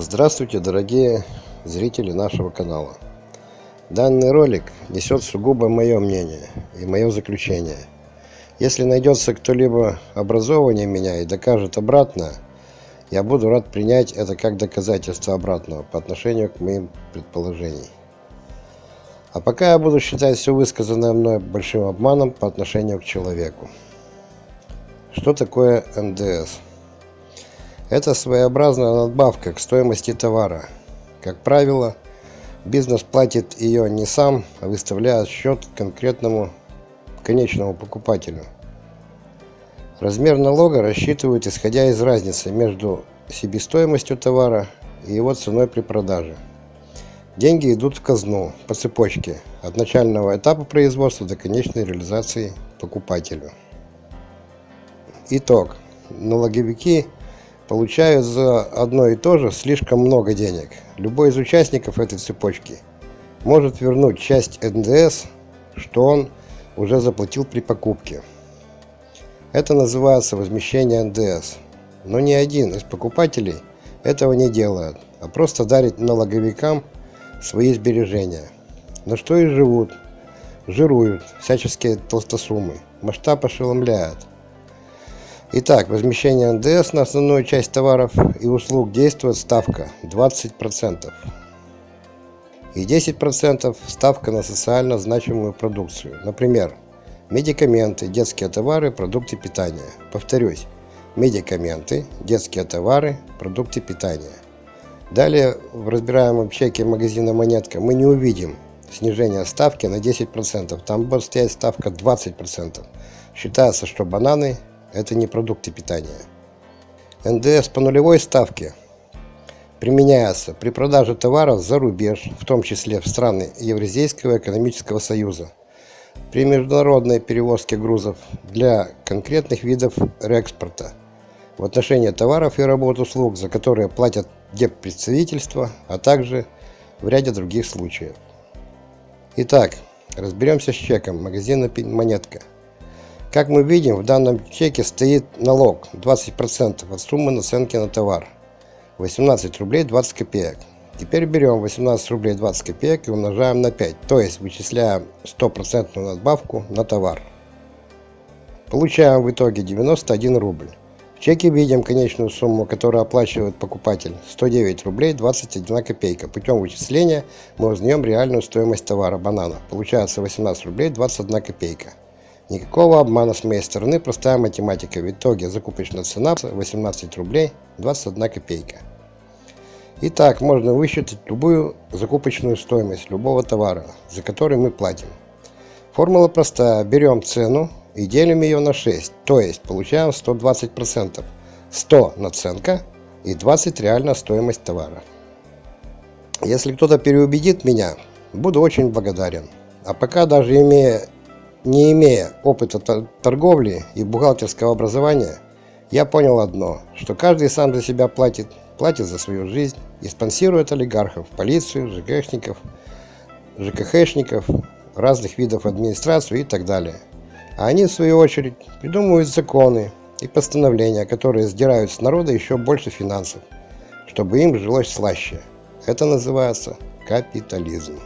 Здравствуйте, дорогие зрители нашего канала. Данный ролик несет сугубо мое мнение и мое заключение. Если найдется кто-либо образованнее меня и докажет обратно, я буду рад принять это как доказательство обратного по отношению к моим предположениям. А пока я буду считать все высказанное мной большим обманом по отношению к человеку. Что такое НДС? Это своеобразная надбавка к стоимости товара. Как правило, бизнес платит ее не сам, а выставляет счет конкретному конечному покупателю. Размер налога рассчитывают исходя из разницы между себестоимостью товара и его ценой при продаже. Деньги идут в казну по цепочке от начального этапа производства до конечной реализации покупателю. Итог. Налоговики получают за одно и то же слишком много денег. Любой из участников этой цепочки может вернуть часть НДС, что он уже заплатил при покупке. Это называется возмещение НДС. Но ни один из покупателей этого не делает, а просто дарит налоговикам свои сбережения. На что и живут, жируют всяческие толстосумы. Масштаб ошеломляет. Итак, возмещение НДС на основную часть товаров и услуг действует ставка 20% и 10% ставка на социально значимую продукцию. Например, медикаменты, детские товары, продукты питания. Повторюсь, медикаменты, детские товары, продукты питания. Далее в разбираемом чеке магазина «Монетка» мы не увидим снижение ставки на 10%. Там будет стоять ставка 20%. Считается, что бананы это не продукты питания. НДС по нулевой ставке применяется при продаже товаров за рубеж, в том числе в страны Евразийского экономического союза, при международной перевозке грузов для конкретных видов реэкспорта, в отношении товаров и работ услуг, за которые платят депредставительства, а также в ряде других случаев. Итак, разберемся с чеком магазина «Монетка». Как мы видим, в данном чеке стоит налог 20% от суммы наценки на товар. 18 рублей 20 копеек. Теперь берем 18 рублей 20 копеек и умножаем на 5, то есть вычисляем 100% надбавку на товар. Получаем в итоге 91 рубль. В чеке видим конечную сумму, которую оплачивает покупатель 109 рублей 21 копейка. Путем вычисления мы узнаем реальную стоимость товара банана. Получается 18 рублей 21 копейка. Никакого обмана с моей стороны, простая математика. В итоге закупочная цена 18 рублей 21 копейка. Итак, можно высчитать любую закупочную стоимость любого товара, за который мы платим. Формула простая. Берем цену и делим ее на 6, то есть получаем 120%. 100 наценка и 20 реальная стоимость товара. Если кто-то переубедит меня, буду очень благодарен. А пока даже имея не имея опыта торговли и бухгалтерского образования, я понял одно, что каждый сам за себя платит, платит за свою жизнь и спонсирует олигархов, полицию, ЖКХников, ЖКХшников, разных видов администрации и так далее. А они, в свою очередь, придумывают законы и постановления, которые сдирают с народа еще больше финансов, чтобы им жилось слаще. Это называется капитализм.